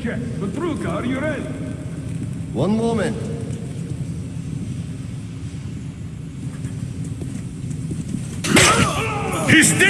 check. Petruka, are you ready? One moment. He's dead!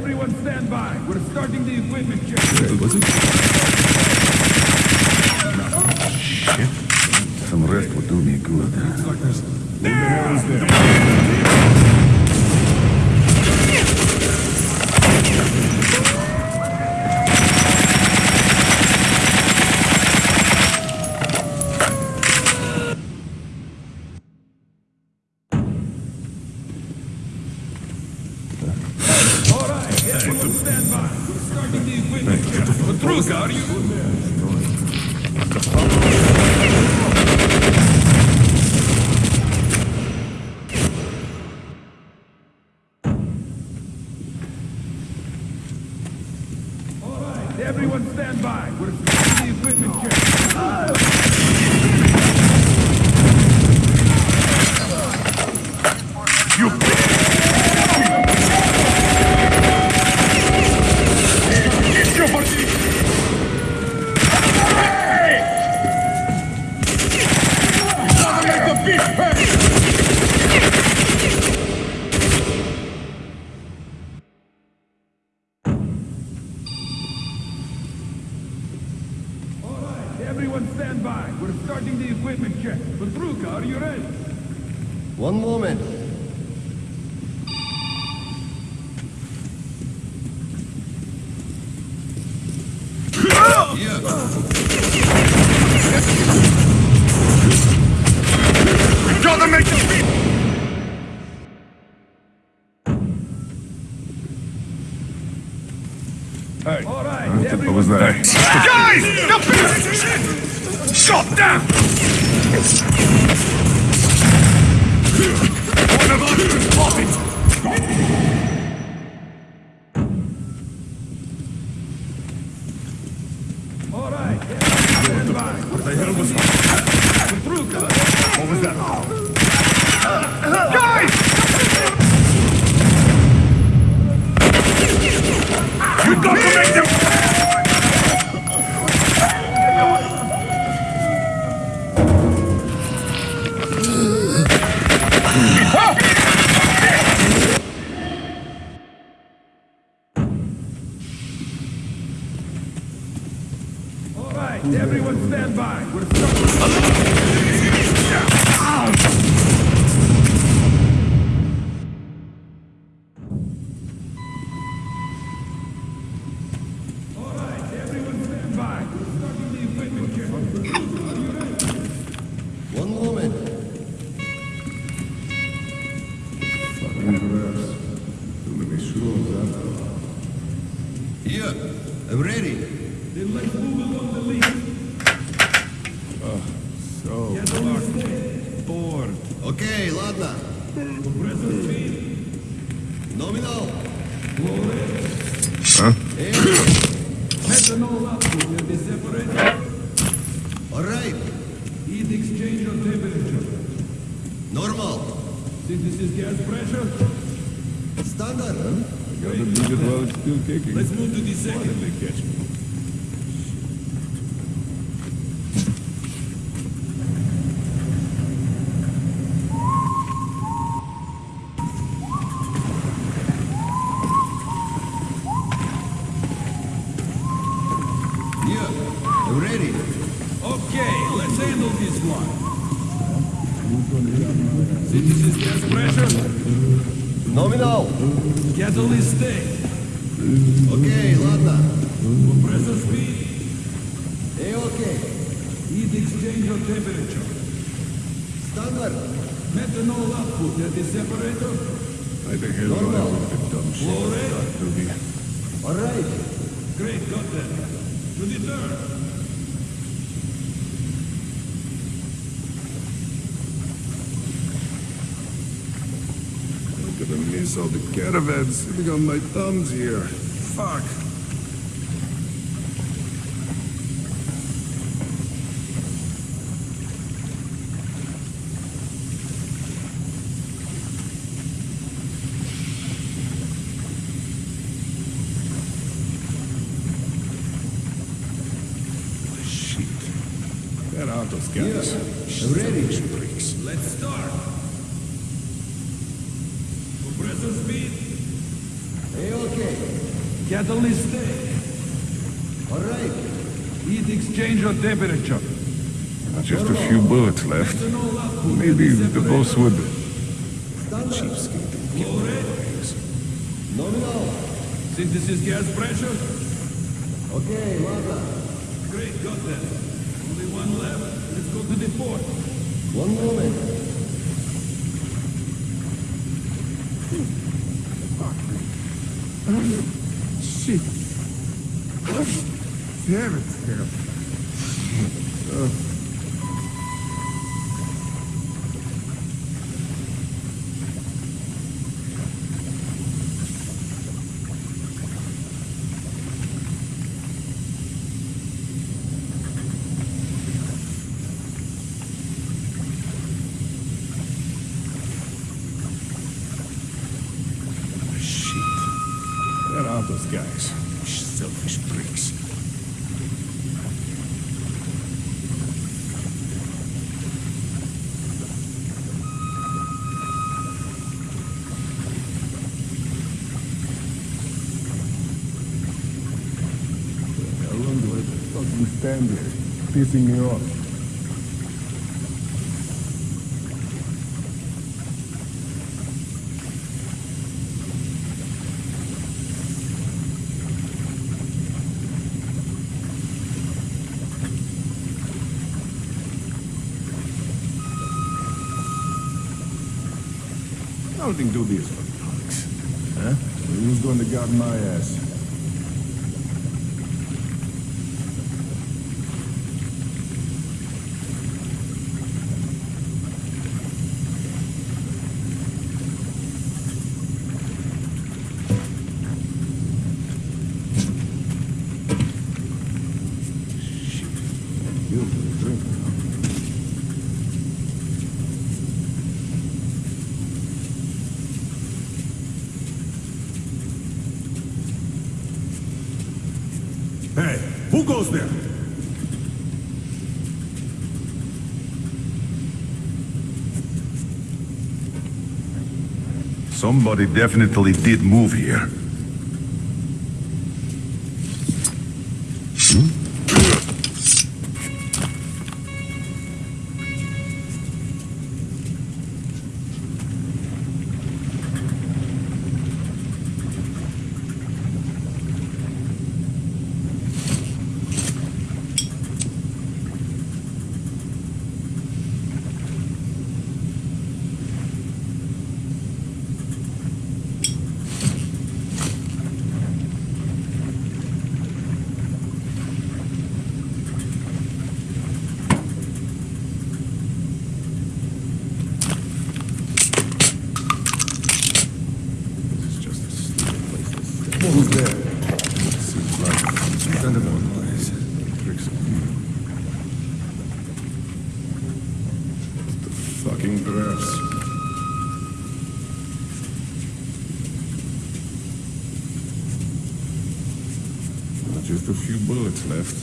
Everyone stand by. We're starting the equipment check. Was it? Shit. Some rest would do me good. There! shot down! Synthesis gas pressure. Standard. Gotta beat it while it's still kicking. Let's move to the second. they catch me? I hell do I dumb shit? Flow rate. To be... All right. Great, got that. To the third. I'm gonna miss all the caravans sitting on my thumbs here. Fuck. Shit. Where are those guys? I'm ready. Freaks. Let's start. Compressor speed. Hey, okay. Catalyst state. All right. Heat exchanger temperature. Just a few bullets left. Maybe the boss would... Cheapskate and get Nominal. Synthesis gas pressure? Okay, Lada. Great, got that. Only one left. Let's go to the port. One moment. Shit. Damn it. Here? Pissing me off. I don't goes there? Somebody definitely did move here. left.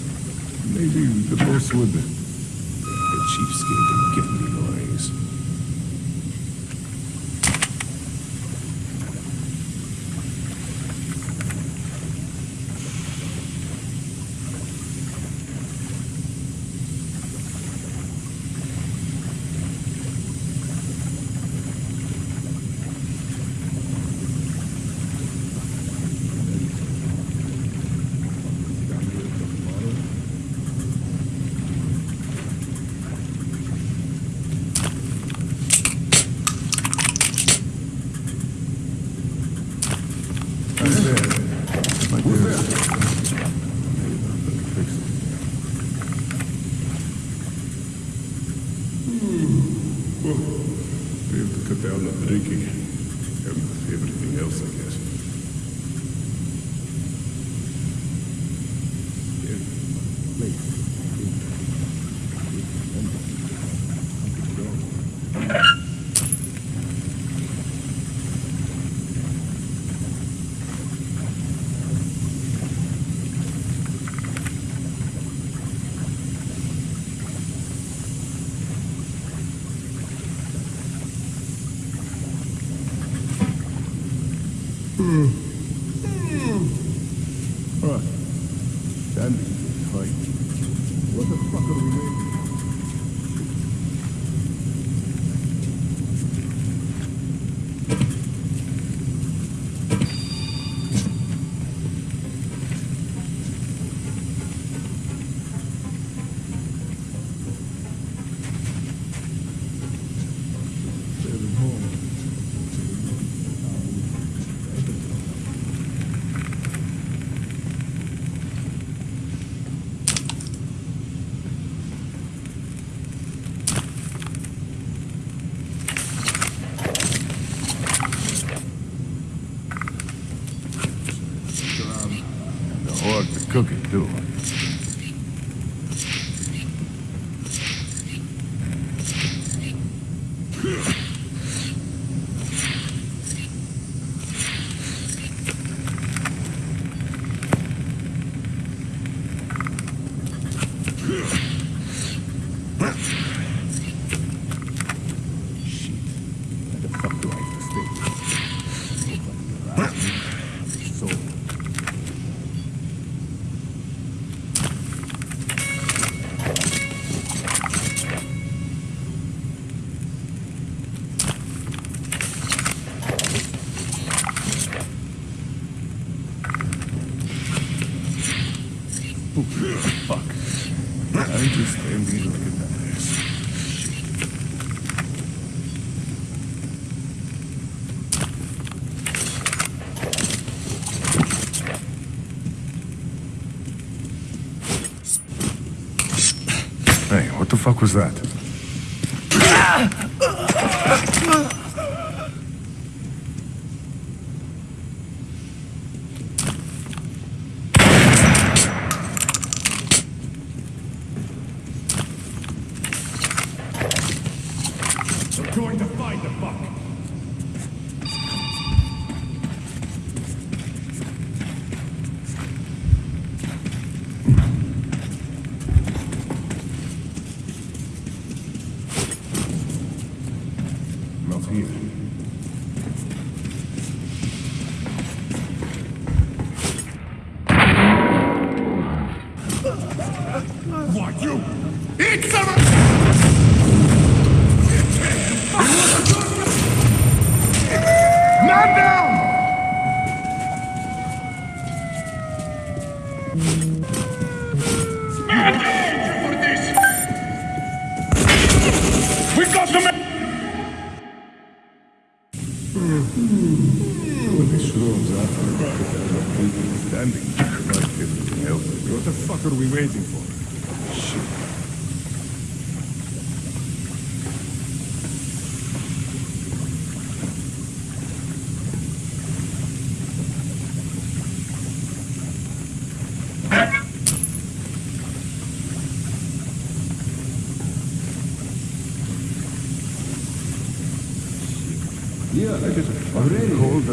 fuck was that?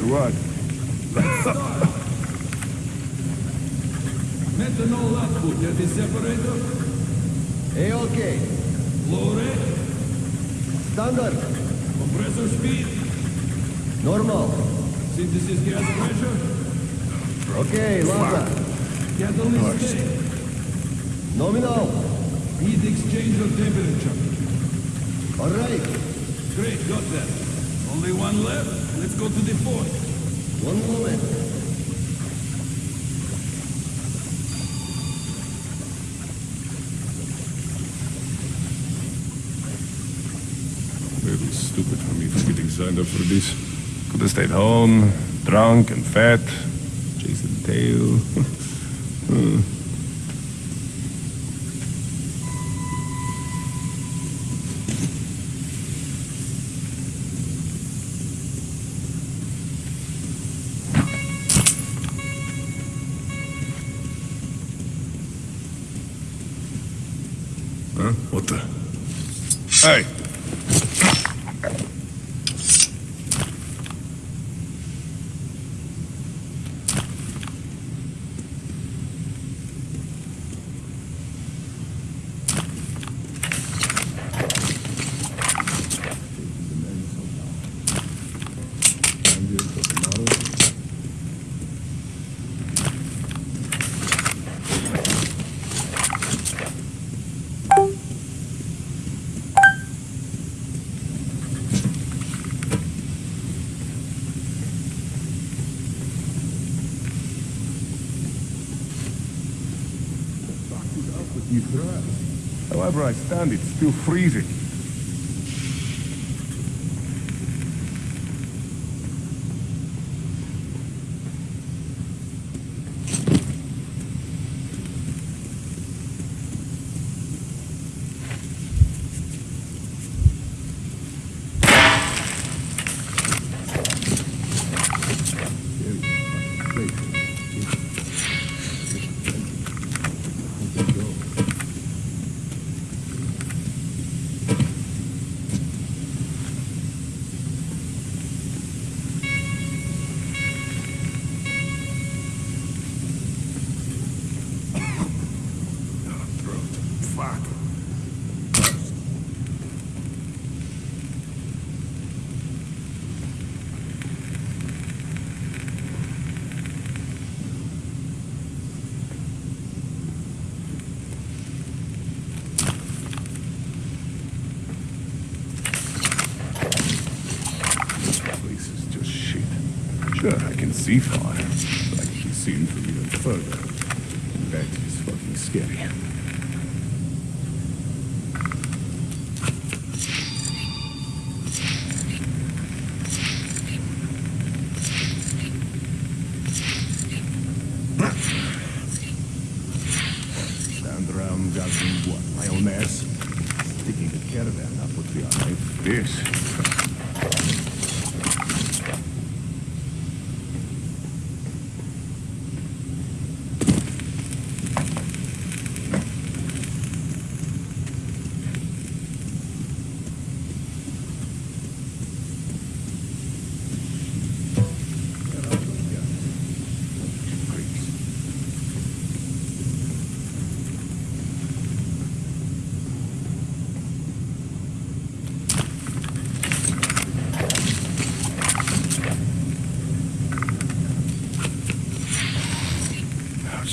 What? signed up for this. Could have stayed home, drunk and fat, chasing the tail. Hmm. however I stand, it's still freezing. G5.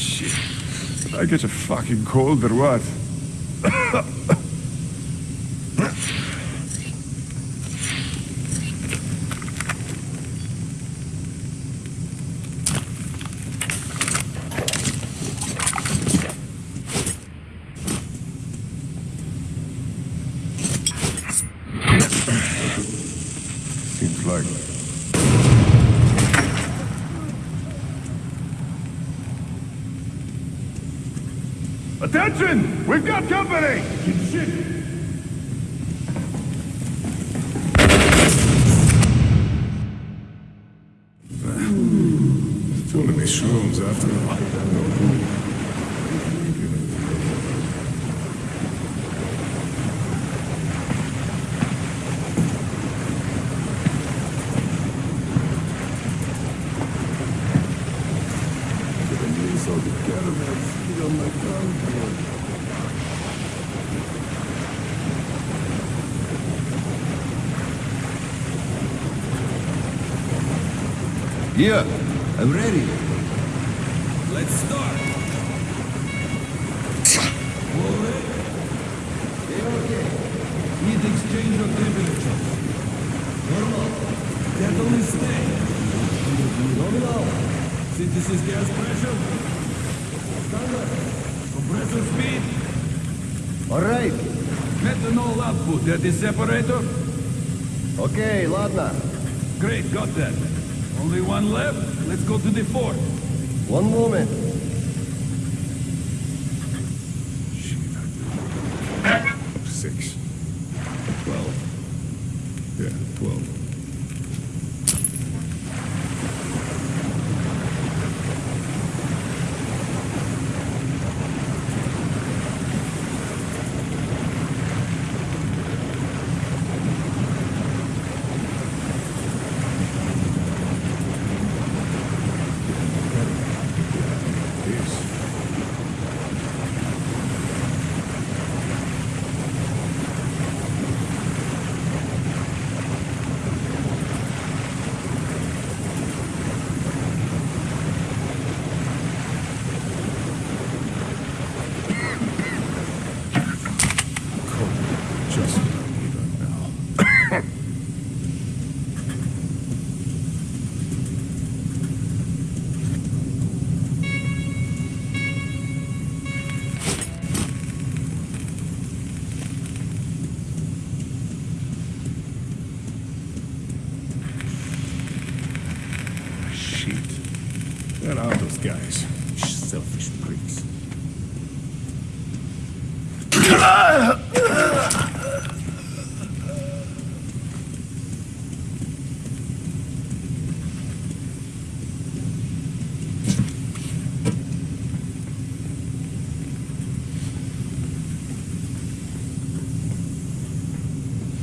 Shit. I get a fucking cold or what? We've got company! Shit! Too many shrooms after all. Here, I'm ready. Let's start. All ready. Okay. Heat exchanger temperature. Normal. Catalyst state. this is gas pressure. Standard. Compressor speed. All right. Methanol output at the separator. Okay, Lada. Great, got that. One left. Let's go to the fort. One moment. Six. Twelve. Yeah, twelve. Yes. Just what I need right now. Shit. Where are those guys? Selfish pricks.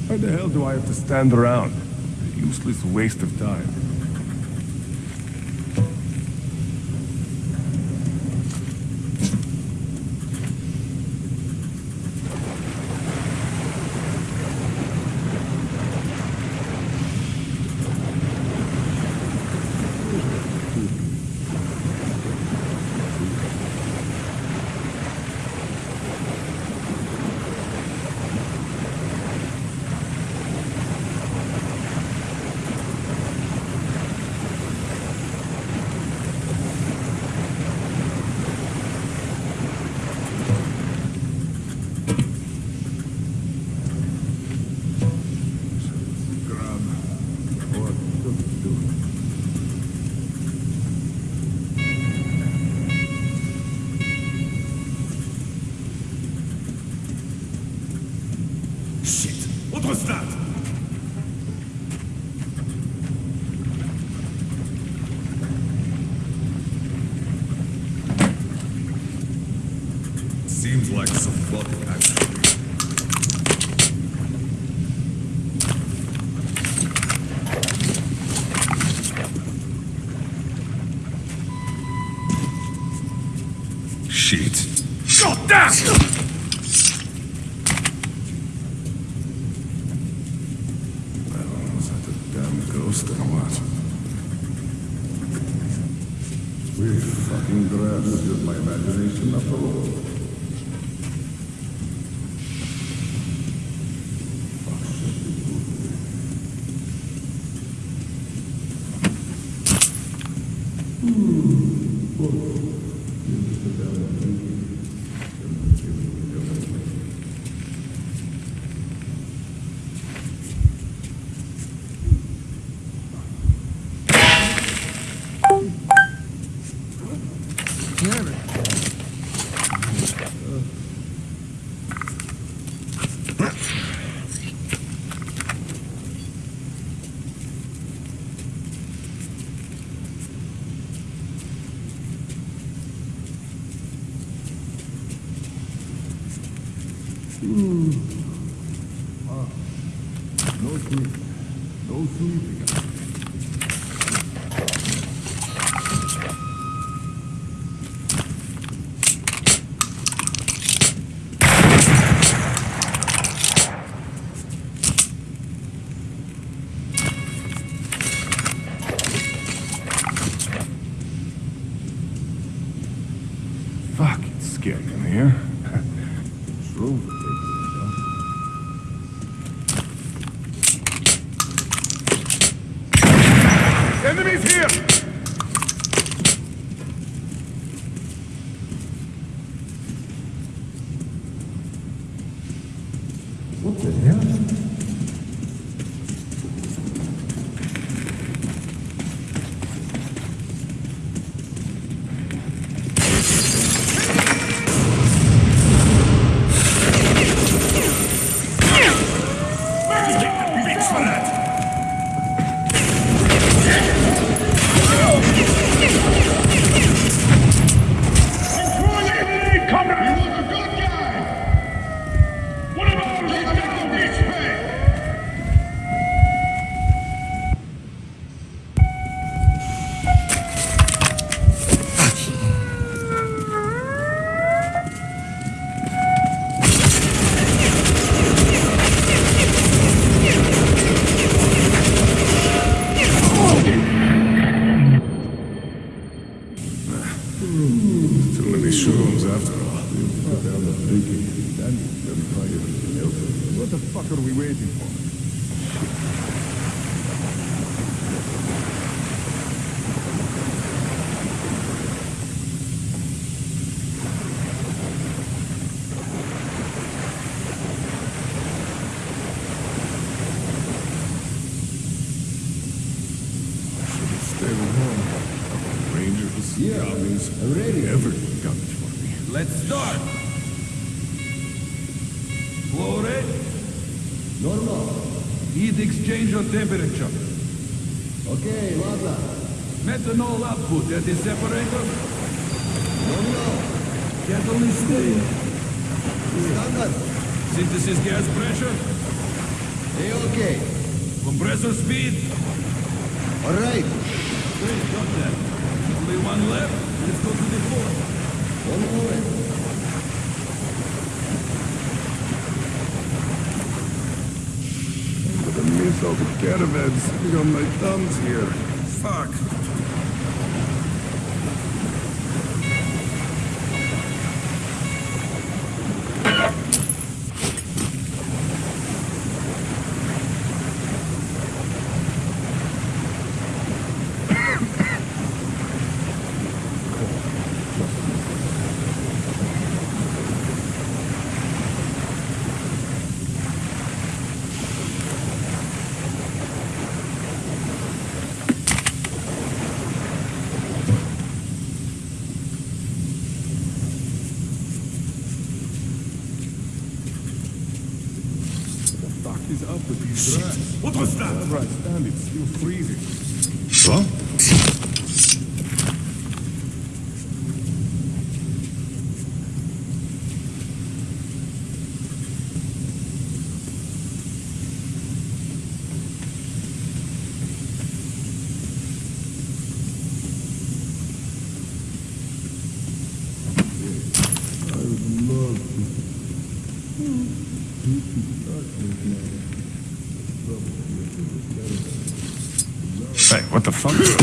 Why the hell do I have to stand around? A useless waste of time. Exchange caravans sitting on my thumbs here. Fuck. The fuck is up with these grass? What was that? Wherever I stand, it's still freezing. What? I would love to. You can start this now. Hey, what the fuck?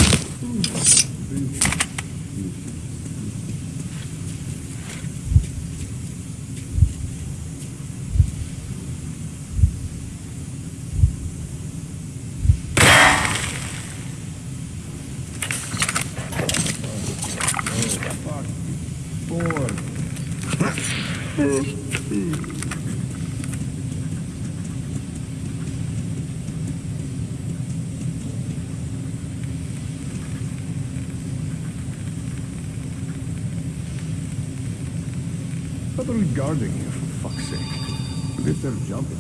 Stop guarding you, for fuck's sake. Let them jump in.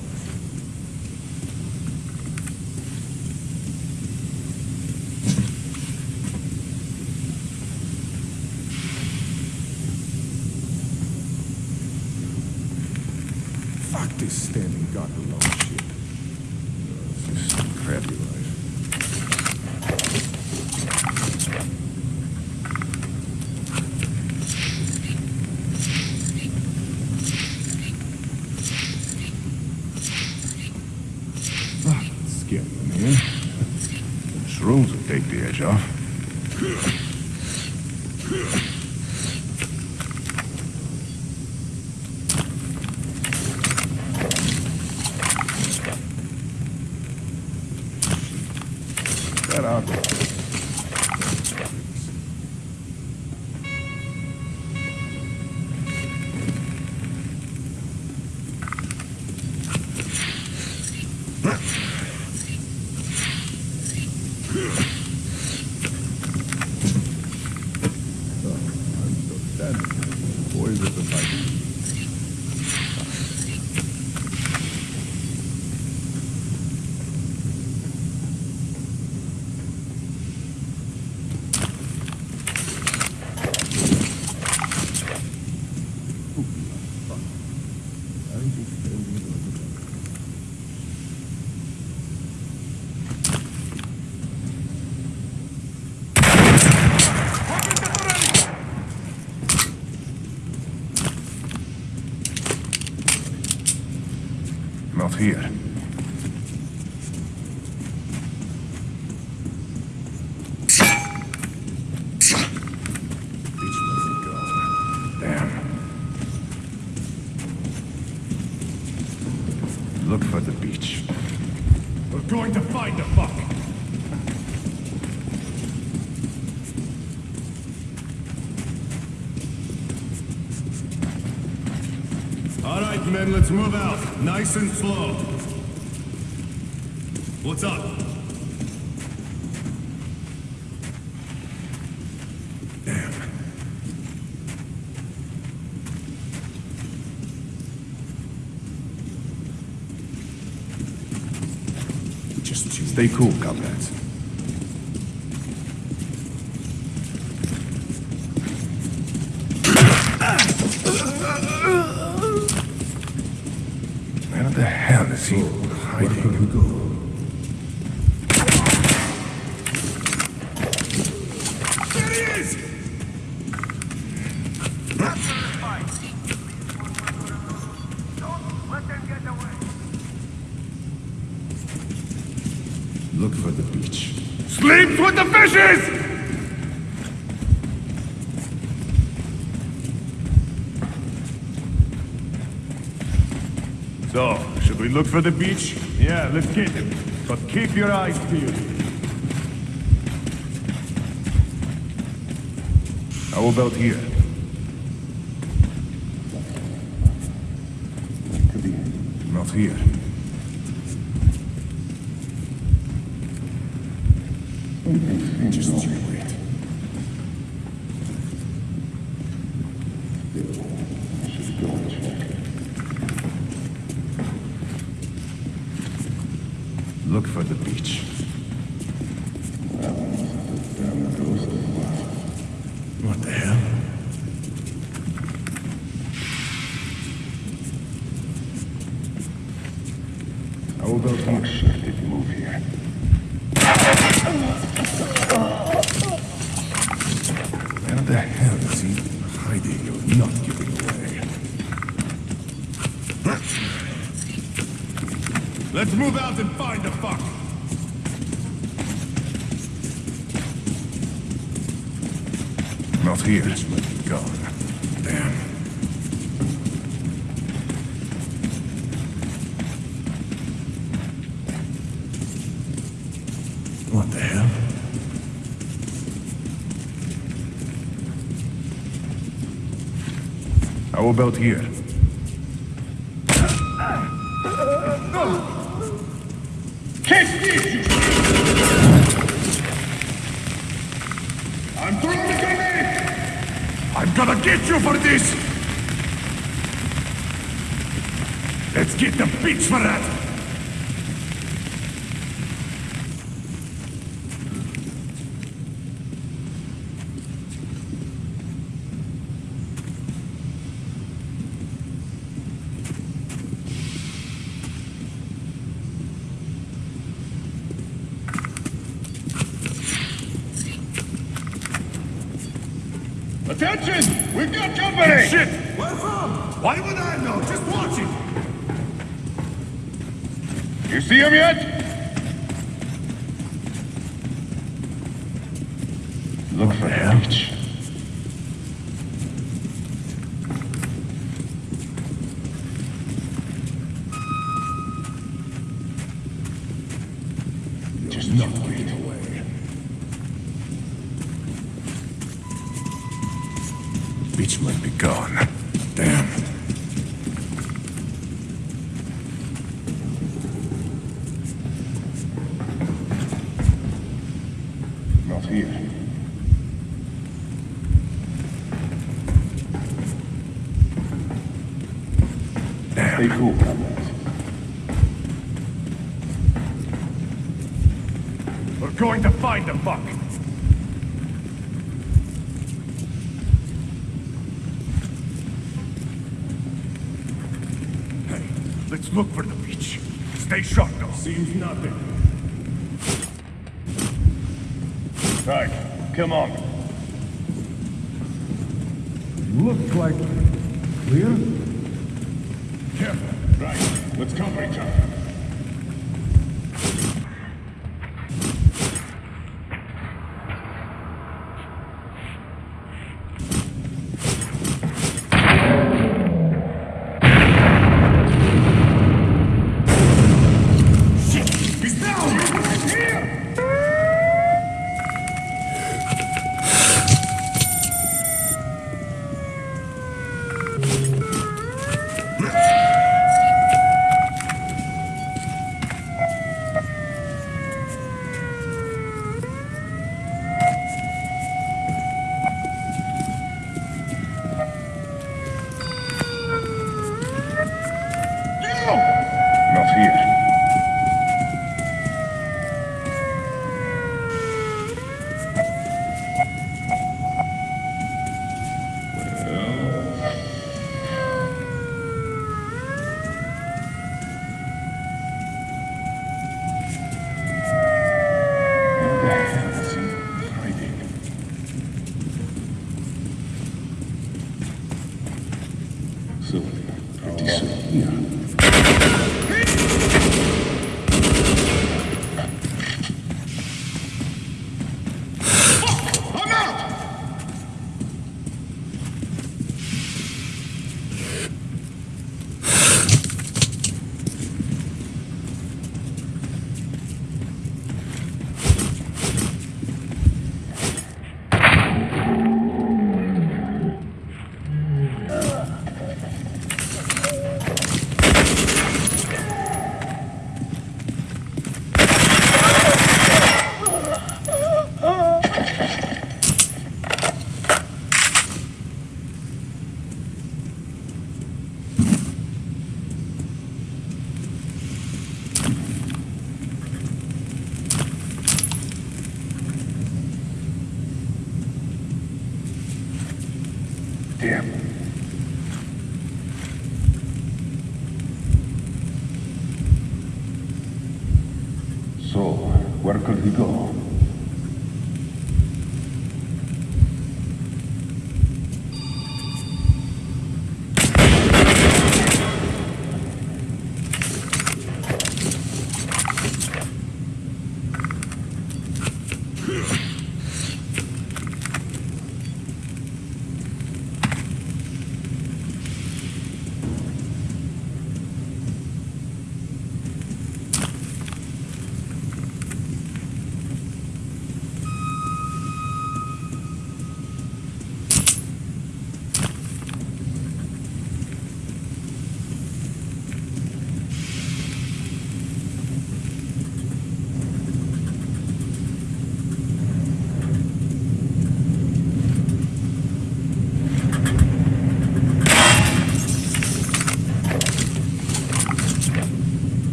Fuck this standing guard Then let's move out, nice and slow. What's up? Damn. Stay cool, Captain. Look for the beach? Yeah, let's get him. But keep your eyes peeled. How about here? Could be. Not here. How about here? Catch this! I'm throwing a grenade! I'm gonna get you for this! Let's get the bitch for that! Look for the beach. Stay sharp, though. Seems nothing. Right, come on.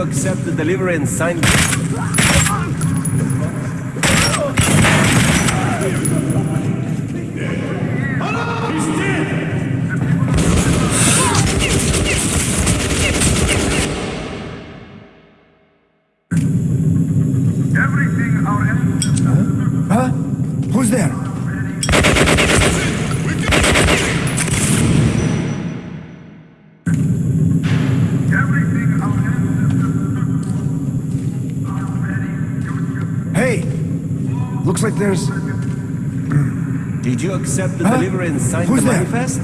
You accept the delivery and sign? There's. Did you accept the Huh? delivery and sign Who's the manifest?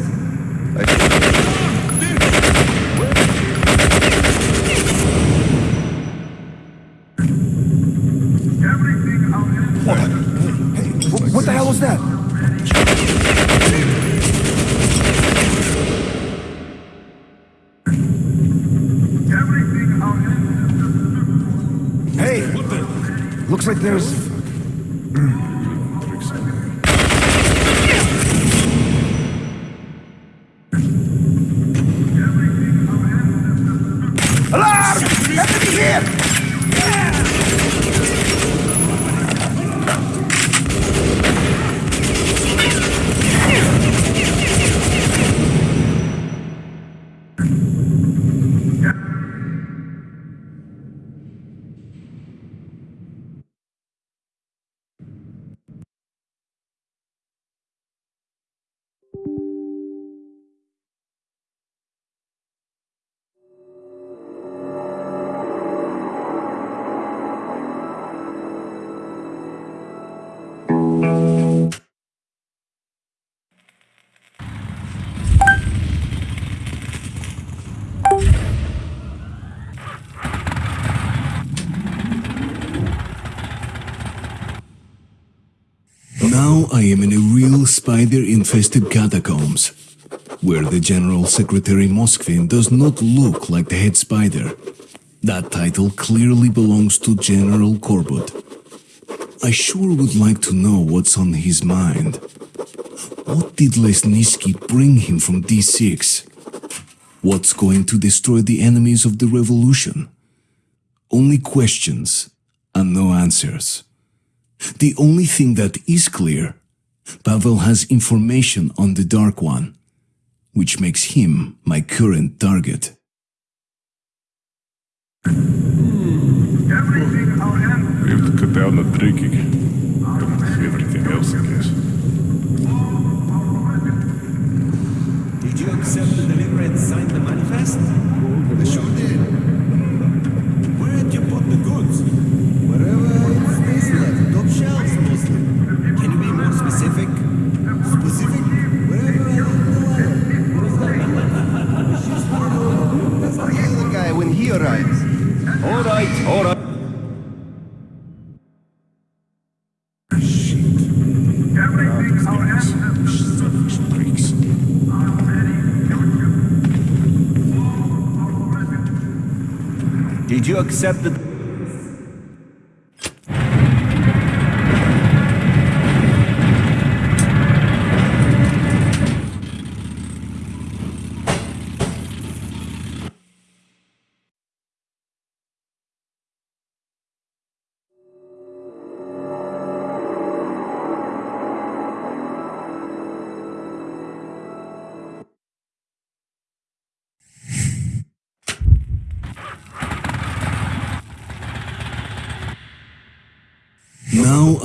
Now I am in a real spider-infested catacombs, where the General Secretary Moskvin does not look like the head spider. That title clearly belongs to General Korbut. I sure would like to know what's on his mind. What did Lesnitsky bring him from D6? What's going to destroy the enemies of the revolution? Only questions and no answers. The only thing that is clear, Pavel has information on the Dark One, which makes him my current target. everything our enemies We have to cut down the drinking. Everything else, I guess. Did you accept the delivery and sign the manifest? I sure did. Where did you put the goods? You accept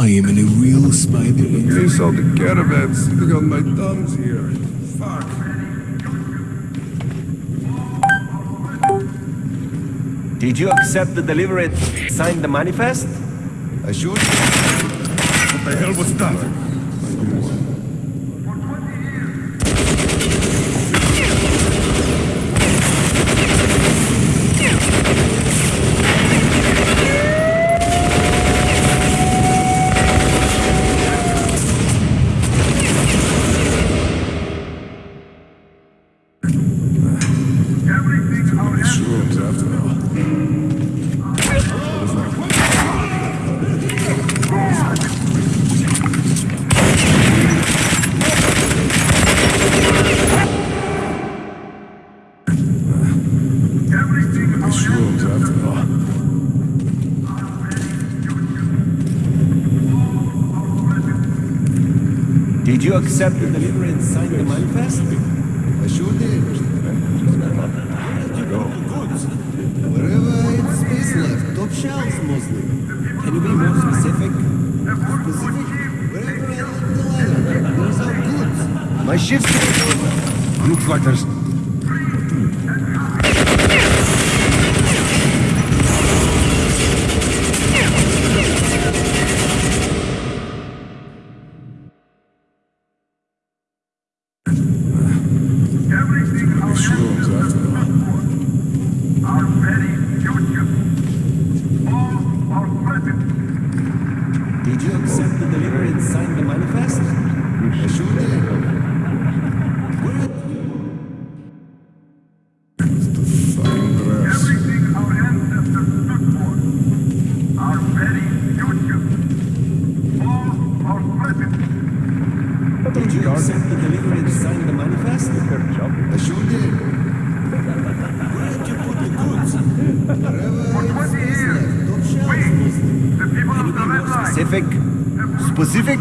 I am in a real spider infested. Chase all the caravans. Look on my thumbs here. Fuck. Did you accept the delivery and sign the manifest? I should. What the hell was that? Did you accept the delivery and sign the manifest? I sure did. Wherever I space left, top shelves mostly. Can you be more specific? Specific. Wherever I left the ladder, there's our goods. My shift's Looks like there's... Shrooms after all. Did you accept the delivery and sign the manifest? I sure did. Fucking grass. Everything our ancestors stood for. Our very future. All our present. Did you accept the delivery and sign the manifest? I sure did. Where did you put the goods? Wherever I had Twenty space years. left, top shelves We, mostly. the people of the Red Line, Specific? Specific.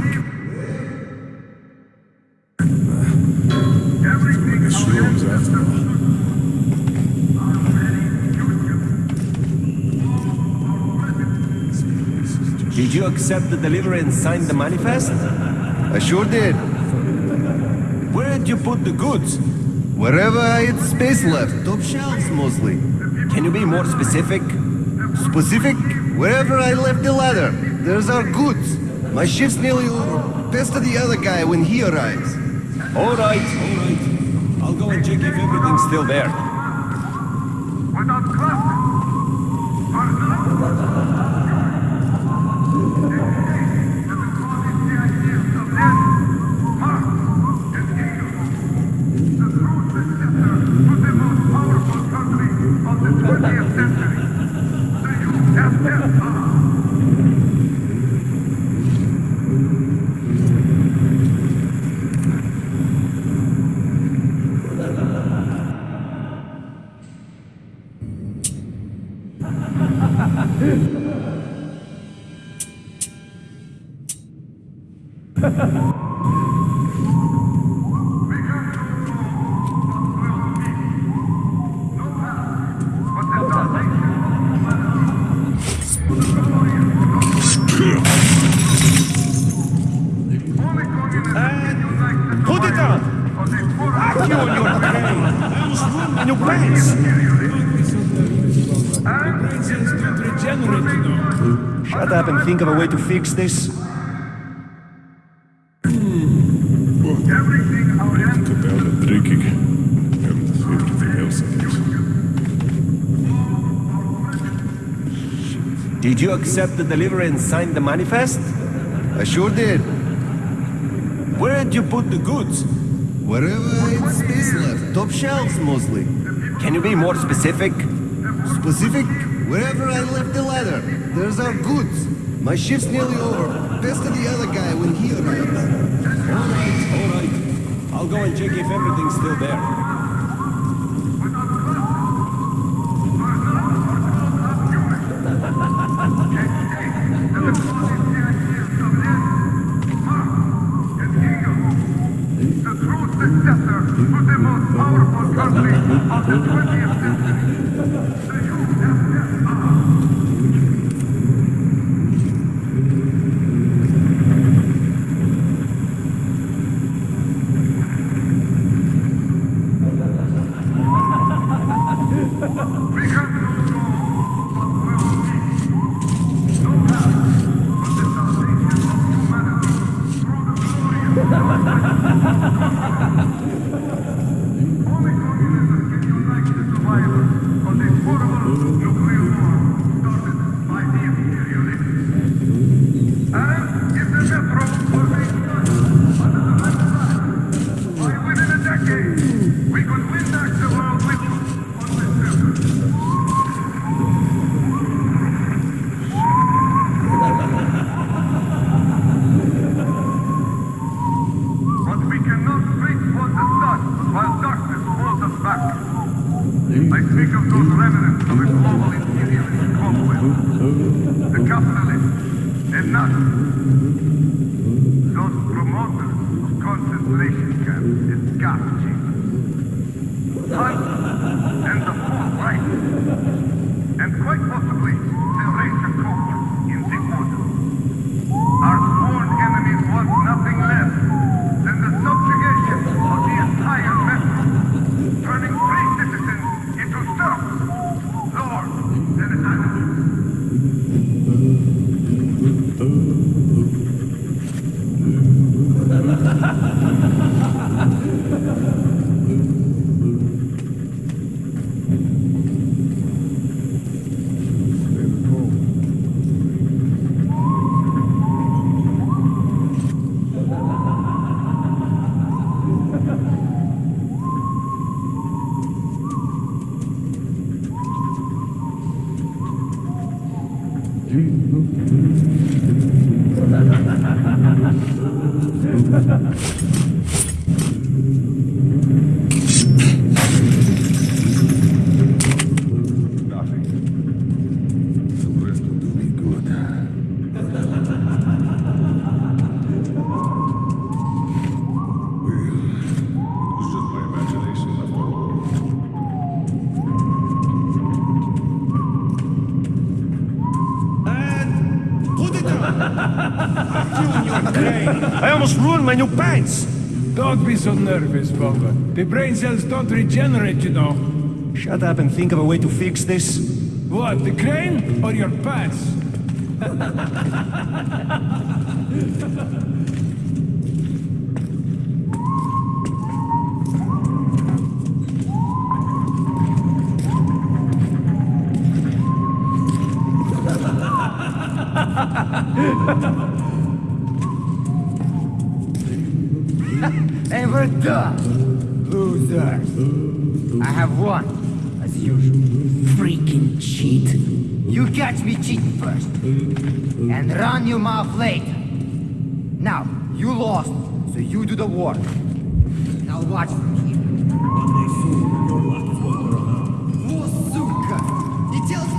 everything our Shrooms after ancestors all. stood for. Our very future. Did you accept the delivery and sign the manifest? I sure did. Where did you put the goods? Wherever I had space left, top shelves mostly. Can you be more specific? Specific. Wherever I left the ladder, there's our goods. My shift's nearly over. Best of the other guy when he arrives. All right, all right. I'll go and check if everything's still there. Without cluster. Put it down! Fuck you and your brain! I almost ruined my new pants! Regenerate, you know. Shut up and think of a way to fix this. Everything our Cut down the drinking. And everything else, I guess. Did you accept the delivery and sign the manifest? I sure did. Where did you put the goods? Wherever it's space left, top shelves mostly. Can you be more specific? Specific. Wherever I left the ladder, there's our goods. My shift's nearly over. Best of the other guy when he arrives. All right, all right. I'll go and check if everything's still there. Ruined my new pants! Don't be so nervous, Boba. The brain cells don't regenerate, you know. Shut up and think of a way to fix this. What, the crane or your pants? And we're done. Losers. I have won, as usual. Freaking cheat. You catch me cheating first. And run your mouth later. Now, you lost, so you do the work. Now watch from here. О, сука! He tells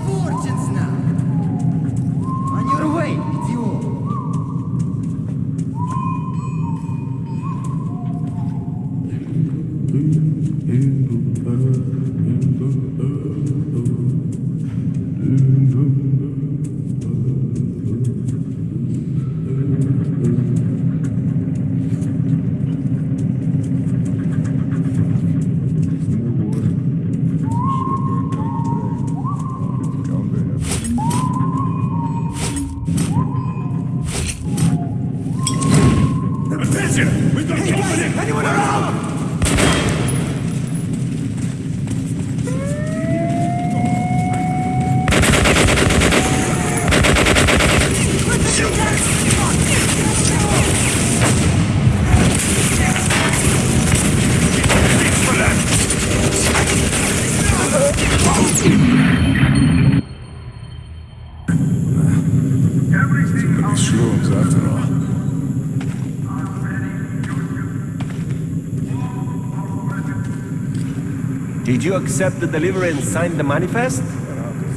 Did you accept the delivery and sign the manifest?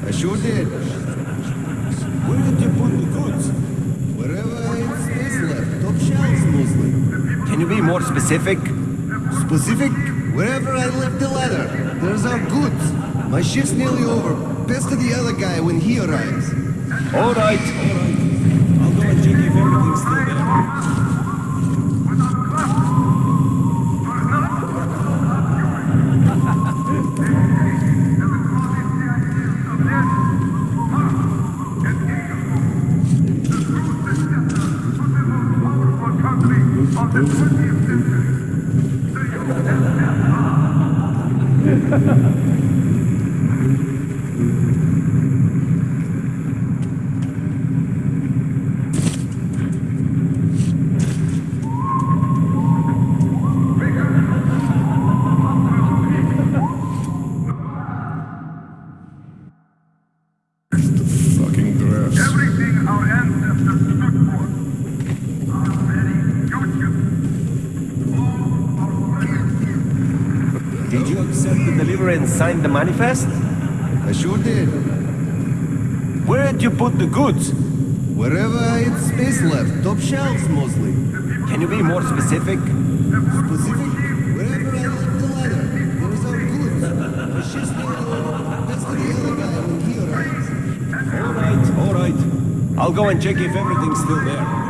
I sure did. Where did you put the goods? Wherever it's space left, top shelves mostly. Can you be more specific? Specific, wherever I left the ladder, there's our goods. My shift's nearly over. Best of the other guy when he arrives. All right. Fest? I sure did. Where did you put the goods? Wherever it's space left, top shelves mostly. Can you be more specific? Specific? Wherever I left the ladder, there was our goods. The shit's That's the other guy over here. Alright, alright. I'll go and check if everything's still there.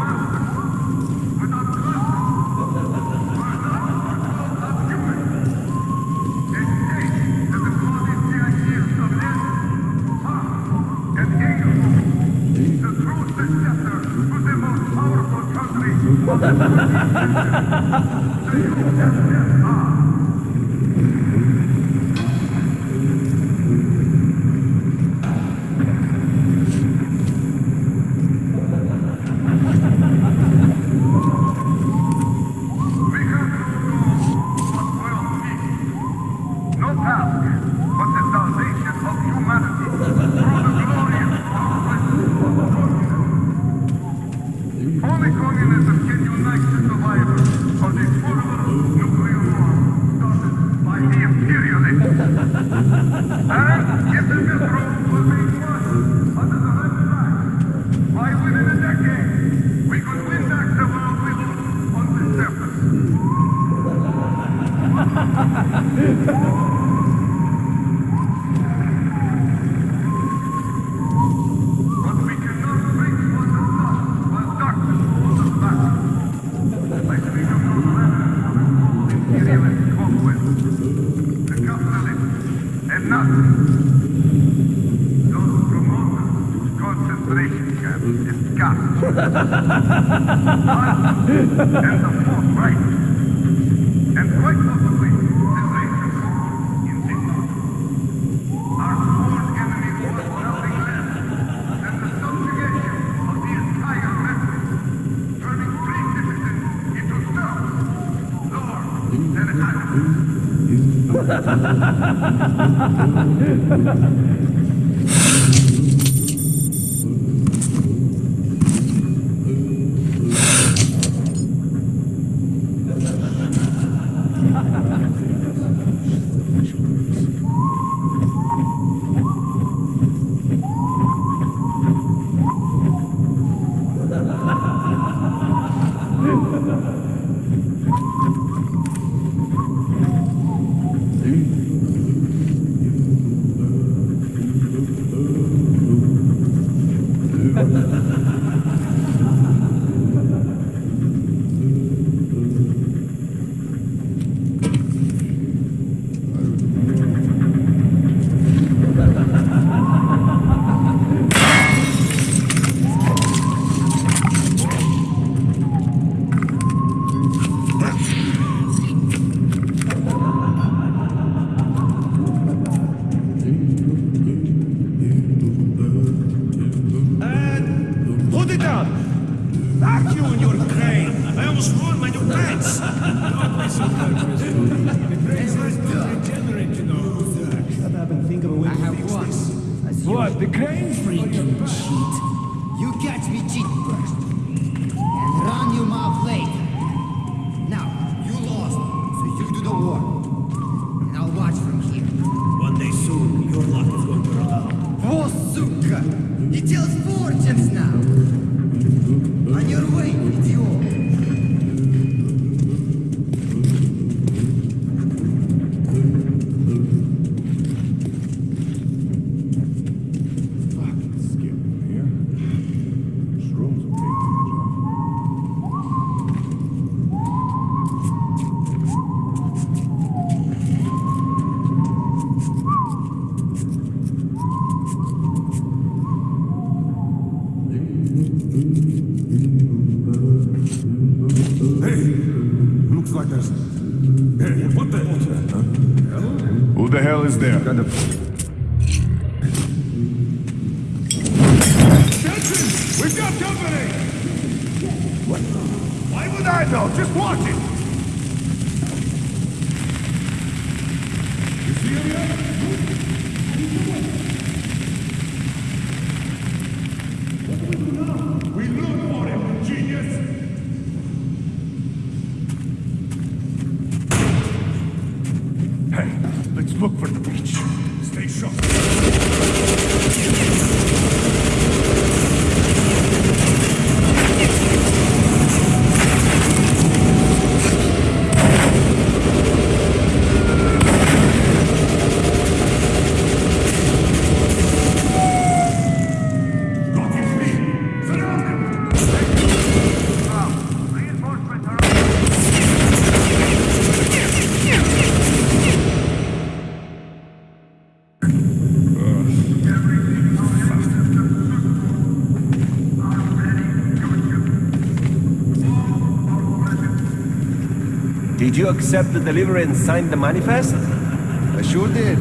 Did you accept the delivery and sign the manifest? I sure did.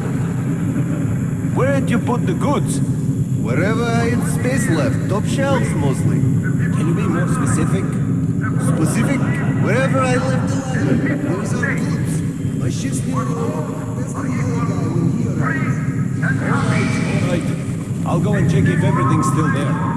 Where did you put the goods? Wherever I had space left, top shelves mostly. Can you be more specific? Specific, wherever I left the leather, there's our goods. My ship's near the That's the guy when he arrives. All right. I'll go and check if everything's still there.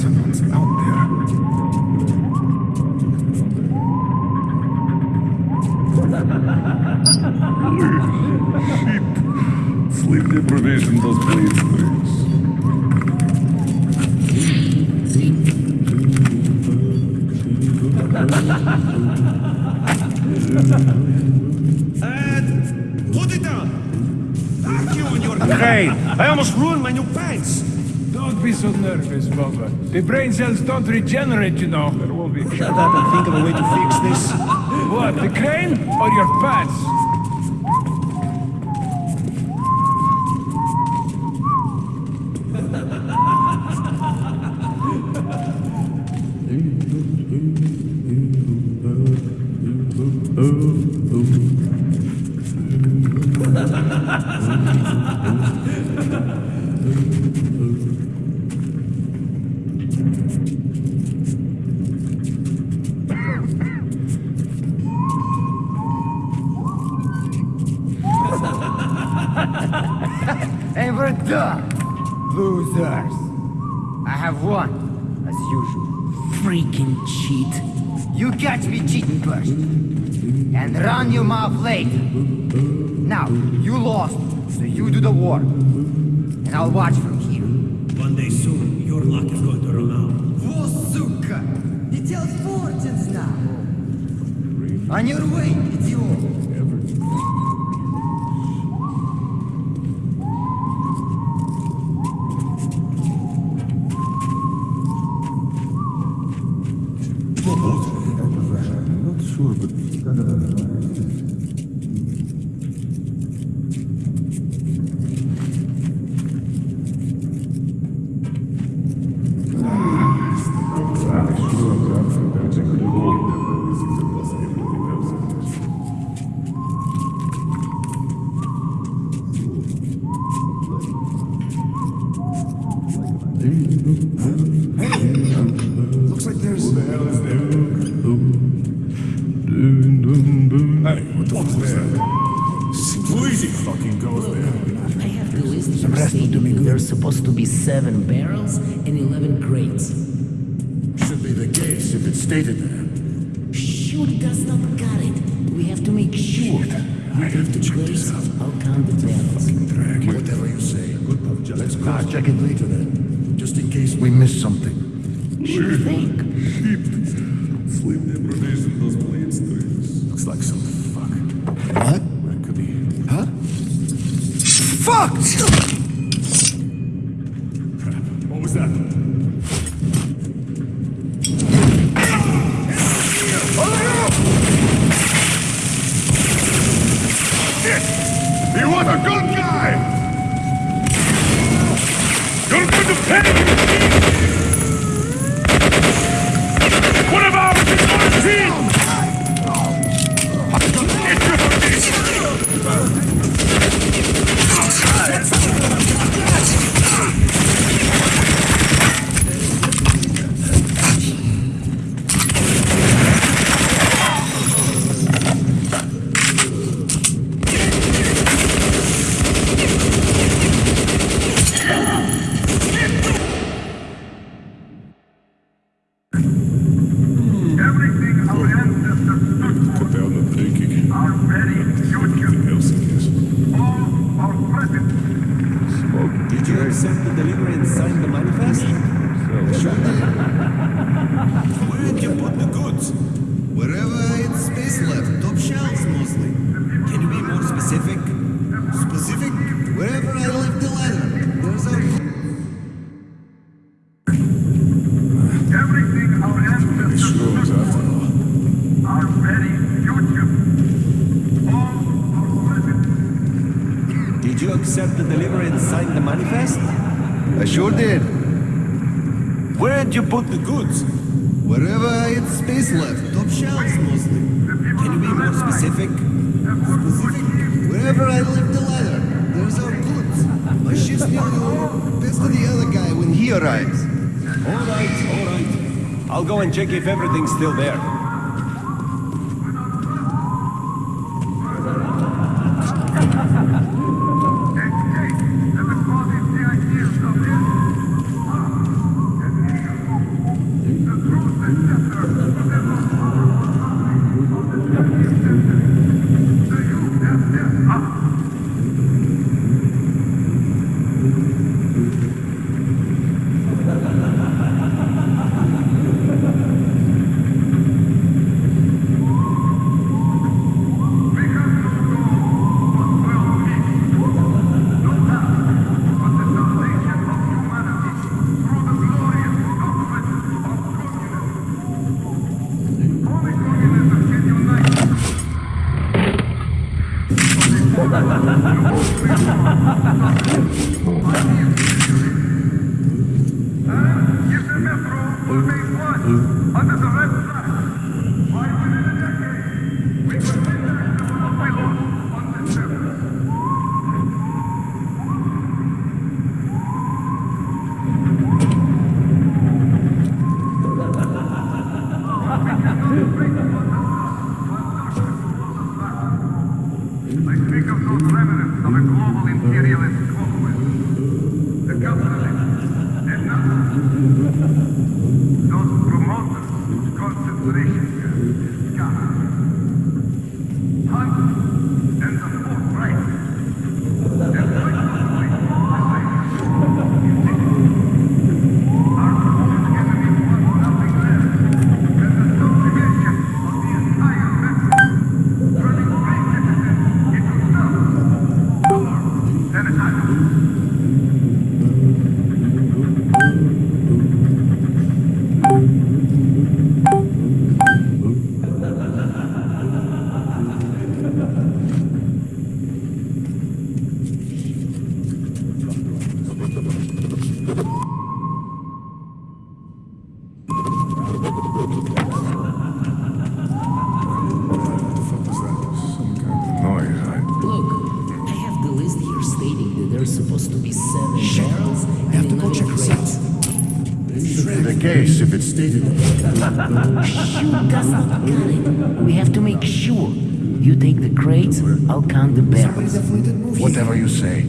Baggers. Someone's out there. Sheep. Sleep deprivation does bleed things. And put it down! Fuck you and your brain! I almost ruined my new pants! Don't be so nervous, Bubba. The brain cells don't regenerate, you know. There will be Shut up and think of a way to fix this. What, the crane or your pants? you lost, so you do the war. And I'll watch from here. One day soon, your luck is going to run out. Во, сука! He tells fortunes now! On your way, idiot! Check if everything's still there. Case if it's stated there. Sure does not got it. We have to make sure. You take the crates, I'll count the barrels. Whatever you say.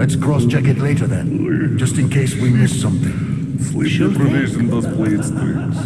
Let's cross-check it later then, just in case we miss something. Sleep Sure thing. deprivation does play its tricks.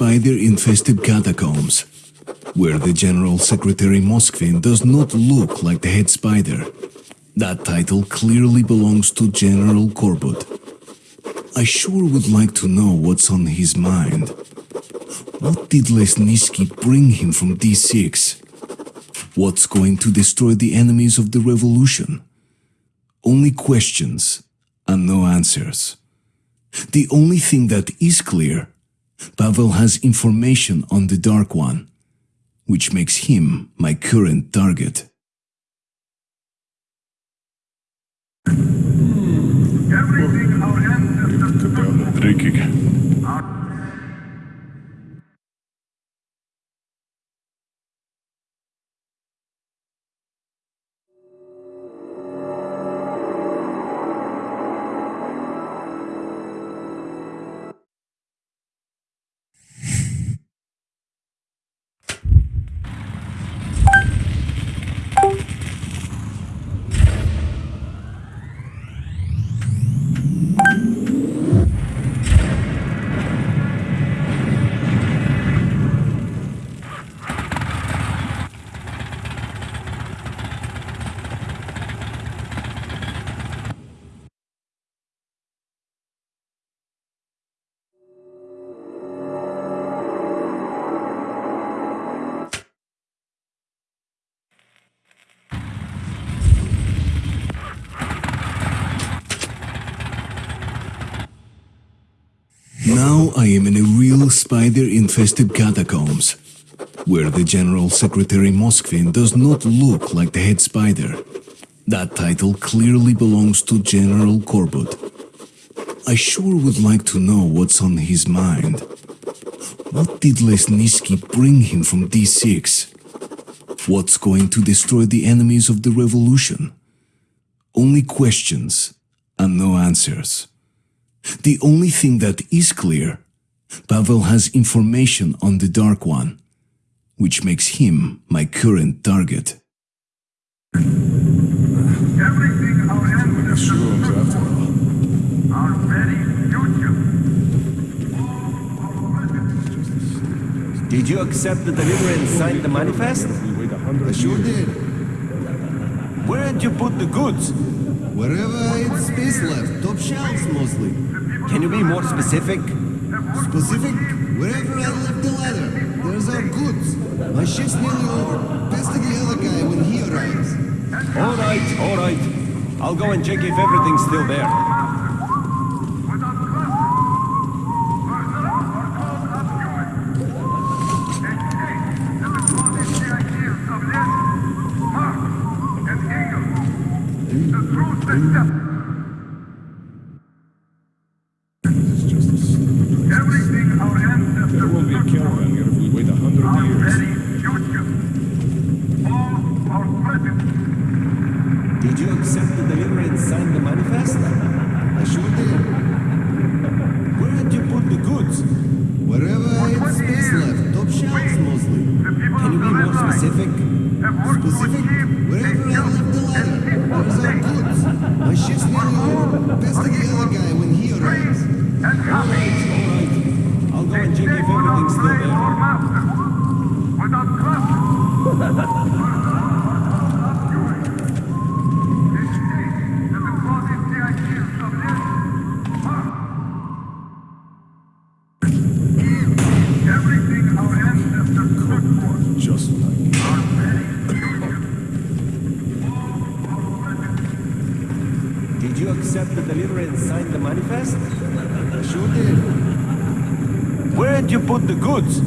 Spider-infested catacombs, where the General Secretary Moskvin does not look like the head spider. That title clearly belongs to General Korbut. I sure would like to know what's on his mind. What did Lesnitsky bring him from D6? What's going to destroy the enemies of the revolution? Only questions and no answers. The only thing that is clear, Pavel has information on the Dark One, which makes him my current target. Everything our ancestors spider-infested catacombs, where the General Secretary Moskvin does not look like the head spider. That title clearly belongs to General Korbut. I sure would like to know what's on his mind. What did Lesnitsky bring him from D6? What's going to destroy the enemies of the revolution? Only questions and no answers. The only thing that is clear, Pavel has information on the Dark One, which makes him my current target. Everything our ancestors Shrooms for, our very future. Did you accept the delivery and sign the manifest? We wait I sure did. Where did you put the goods? Wherever I had space left, top shelves mostly. Can you be more specific? Specific, wherever I left the ladder, there's our goods. My shift's nearly over. Pass to the other guy when he arrives. All right, all right. I'll go and check if everything's still there. Without It's just a stupid Everything our ancestors There won't be a caravan here if we wait a hundred our years. very future. All our present Did you accept the delivery and sign the manifest? I sure did. Where did you put the goods? Wherever I had space left, top shelves mostly. Can you be more specific? Specific, wherever I left the ladder, there's our goods. My shift's nearly over. Pass to the other guy when he arrives. All right, all right. I'll go and check if everything's still there. master. Without trust. This state is the closest the ideals of this. Everything our ancestors stood for. Just like Our very future. Did you accept the delivery and sign the manifest? I sure did. Where did you put the goods?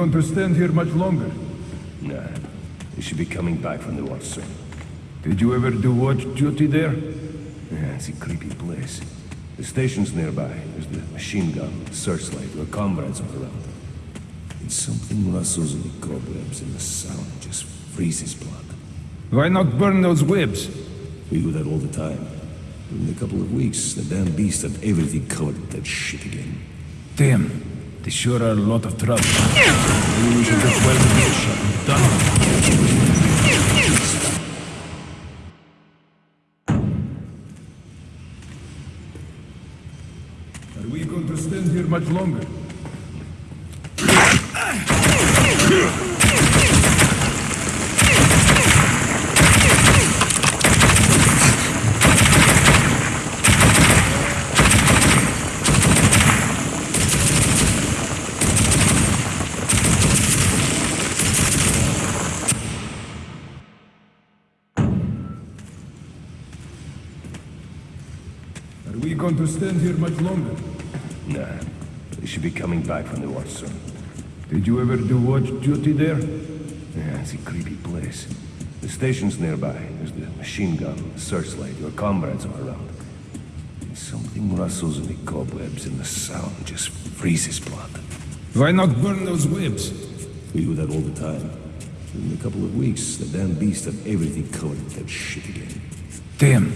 Going to stand here much longer? Nah. They should be coming back from the watch soon. Did you ever do watch duty there? Yeah, it's a creepy place. The station's nearby. There's the machine gun, the searchlight, our comrades all around. And something rustles in the cobwebs and the sound just freezes blood. Why not burn those webs? We do that all the time. In a couple of weeks, the damn beast had everything covered with that shit again. Damn. They sure are a lot of trouble. Maybe we should just weld the door shut and done. Are we going to stand here much longer? Going to stand here much longer? Nah. They should be coming back from the watch soon. Did you ever do watch duty there? Yeah, it's a creepy place. The station's nearby. There's the machine gun, the searchlight. Your comrades are around. And something rustles in the cobwebs, and the sound just freezes blood. Why not burn those webs? We do that all the time. In a couple of weeks, the damn beasts have everything covered with that shit again. Damn,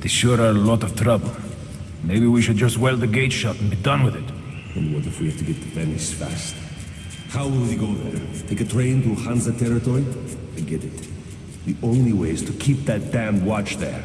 they sure are a lot of trouble. Maybe we should just weld the gate shut and be done with it. And what if we have to get to Venice fast? How will we go there? Take a train to Hansa territory? I get it. The only way is to keep that damn watch there.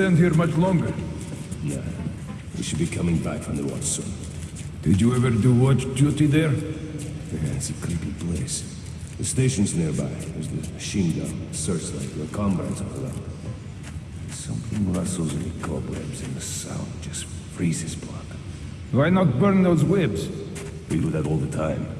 Stand here much longer? Yeah. We should be coming back from the watch soon. Did you ever do watch duty there? Yeah, it's a creepy place. The station's nearby. There's the machine gun, searchlight. Your comrades are around. Something rustles in the cobwebs, and the sound just freezes blood. Why not burn those webs? We do that all the time.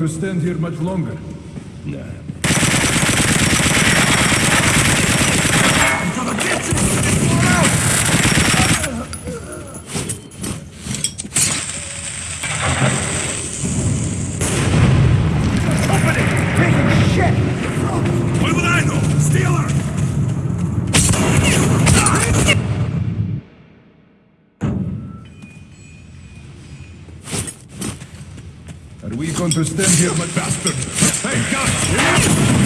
To stand here much longer? Nah. What would I know? Stealer! Are we going to stand here, my bastard? Hey, guys!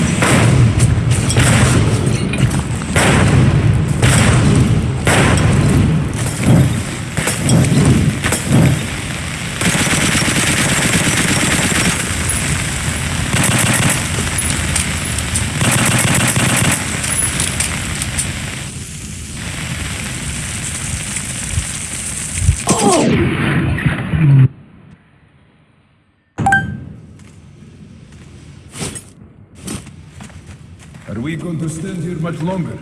Are we going to stand here much longer?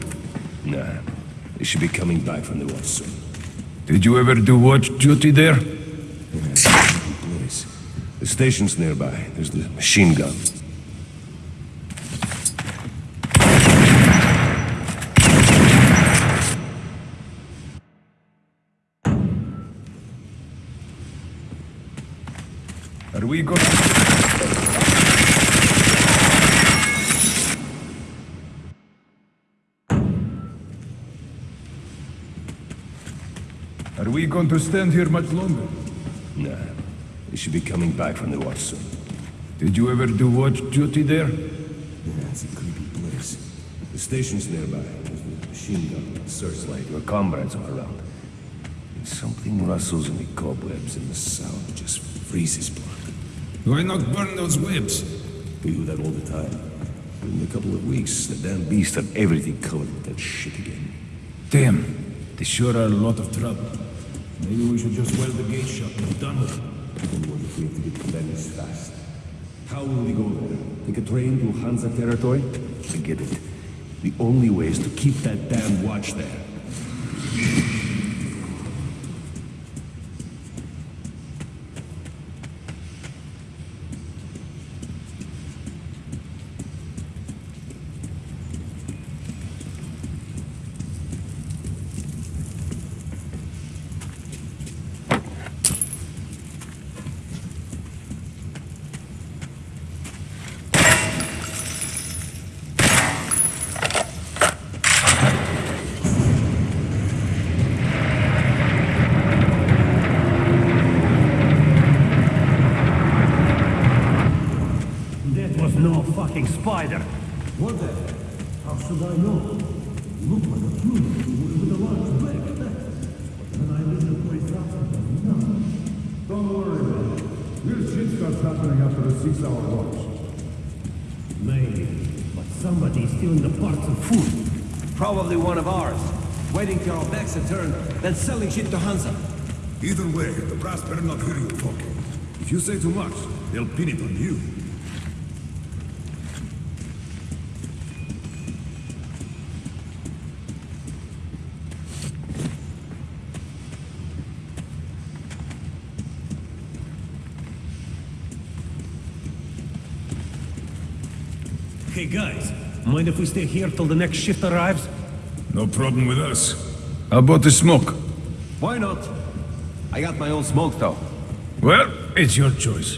Nah. They should be coming back from the watch soon. Did you ever do watch duty there? Yeah, it's a creepy place. The station's nearby. There's the machine gun. Are we going going to stand here much longer? Nah. They should be coming back from the watch soon. Did you ever do watch duty there? Yeah, it's a creepy place. The station's nearby. There's the machine gun, searchlight. Your comrades are around. And something rustles in the cobwebs, and the sound just freezes blood. Why not burn those webs? We do that all the time. In a couple of weeks, the damn beasts have everything covered with that shit again. Damn, they sure are a lot of trouble. Maybe we should just weld the gate shut and be done with it. And what if we have to get to Venice fast? How will we go there? Take a train to Hansa territory? I get it. The only way is to keep that damn watch there. fucking spider. What the? How should I know? Look like a human with a large black speck. But then I lit the place up and nothing. Don't worry about it. Weird shit starts happening after a six-hour watch. Maybe. But somebody's stealing the parts of food. Probably one of ours. Waiting till our backs are turned, then selling shit to Hansa. Either way, the brass better not hear you talking. If you say too much, they'll pin it on you. Hey guys, mind if we stay here till the next shift arrives? No problem with us. How about the smoke? Why not? I got my own smoke though. Well, it's your choice.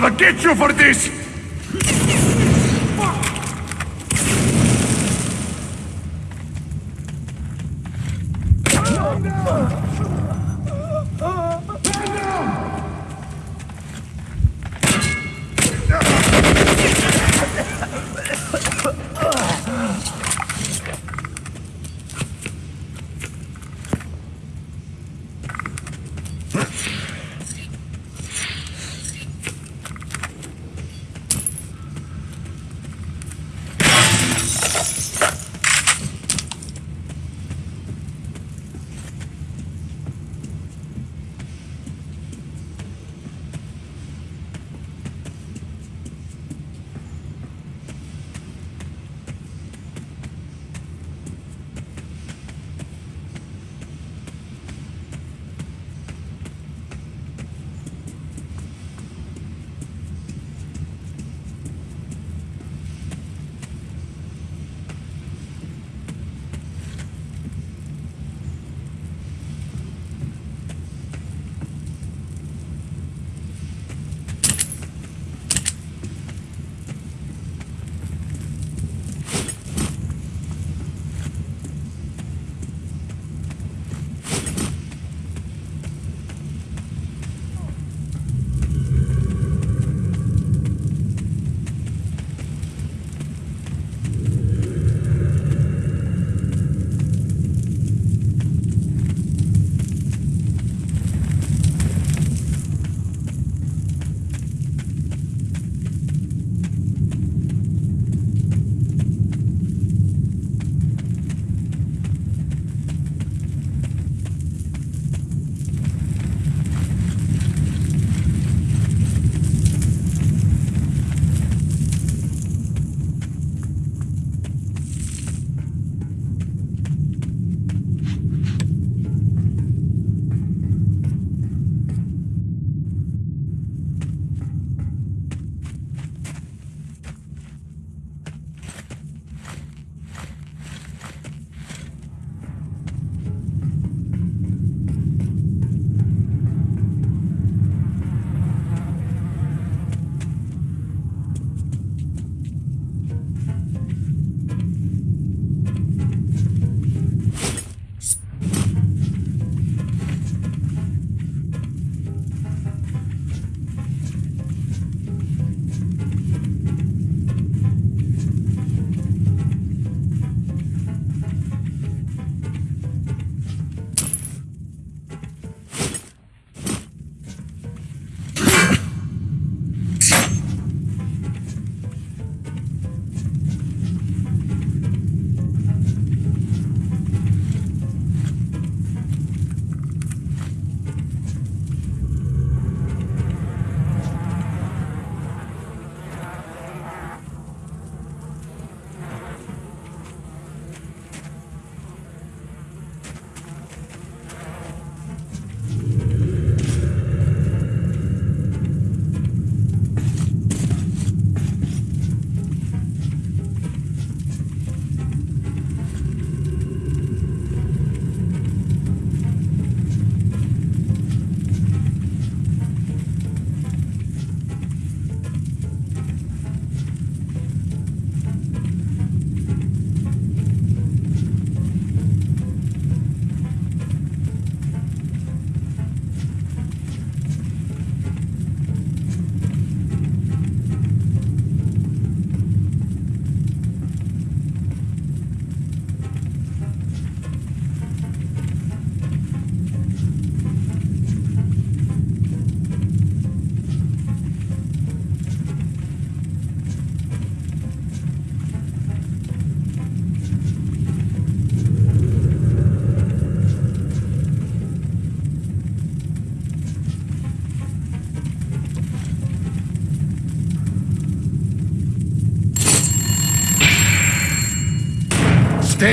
Gonna get you for this!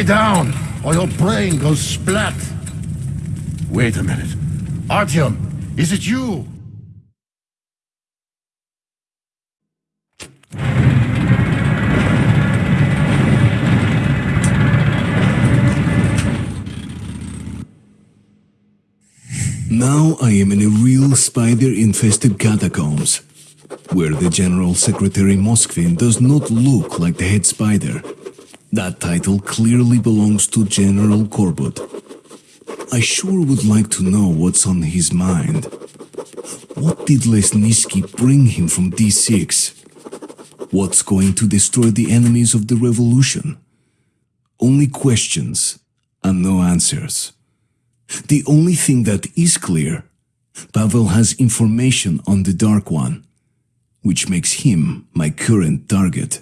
Down, or your brain goes splat. Wait a minute. Artyom, is it you? Now I am in a real spider-infested catacombs, where the General Secretary Moskvin does not look like the head spider. That title clearly belongs to General Korbut. I sure would like to know what's on his mind. What did Lesnitsky bring him from D6? What's going to destroy the enemies of the revolution? Only questions and no answers. The only thing that is clear, Pavel has information on the Dark One, which makes him my current target.